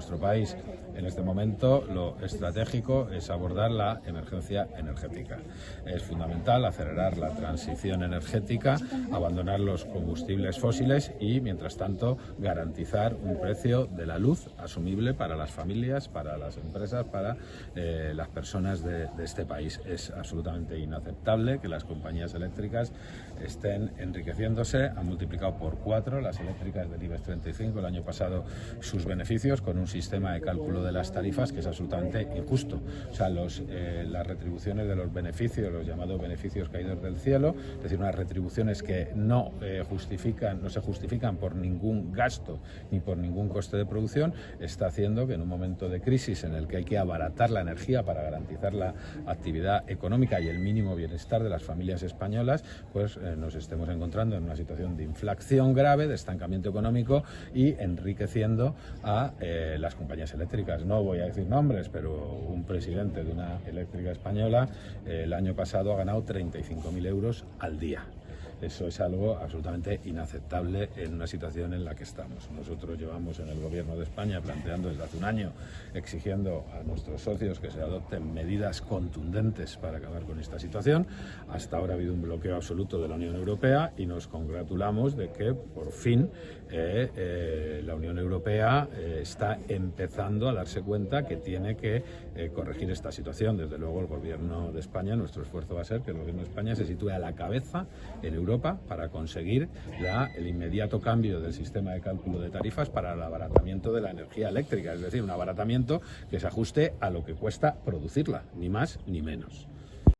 nuestro país en este momento lo estratégico es abordar la emergencia energética. Es fundamental acelerar la transición energética, abandonar los combustibles fósiles y, mientras tanto, garantizar un precio de la luz asumible para las familias, para las empresas, para eh, las personas de, de este país. Es absolutamente inaceptable que las compañías eléctricas estén enriqueciéndose. Han multiplicado por cuatro las eléctricas del IBEX 35 el año pasado sus beneficios con un sistema de cálculo de las tarifas que es absolutamente injusto. O sea, los, eh, las retribuciones de los beneficios, los llamados beneficios caídos del cielo, es decir, unas retribuciones que no eh, justifican, no se justifican por ningún gasto ni por ningún coste de producción, está haciendo que en un momento de crisis en el que hay que abaratar la energía para garantizar la actividad económica y el mínimo bienestar de las familias españolas, pues eh, nos estemos encontrando en una situación de inflación grave, de estancamiento económico y enriqueciendo a las compañías eléctricas. No voy a decir nombres, pero un presidente de una eléctrica española eh, el año pasado ha ganado 35.000 euros al día. Eso es algo absolutamente inaceptable en una situación en la que estamos. Nosotros llevamos en el Gobierno de España planteando desde hace un año, exigiendo a nuestros socios que se adopten medidas contundentes para acabar con esta situación. Hasta ahora ha habido un bloqueo absoluto de la Unión Europea y nos congratulamos de que por fin eh, eh, la Unión Europea eh, está empezando a darse cuenta que tiene que corregir esta situación. Desde luego el Gobierno de España, nuestro esfuerzo va a ser que el Gobierno de España se sitúe a la cabeza en Europa para conseguir el inmediato cambio del sistema de cálculo de tarifas para el abaratamiento de la energía eléctrica, es decir, un abaratamiento que se ajuste a lo que cuesta producirla, ni más ni menos.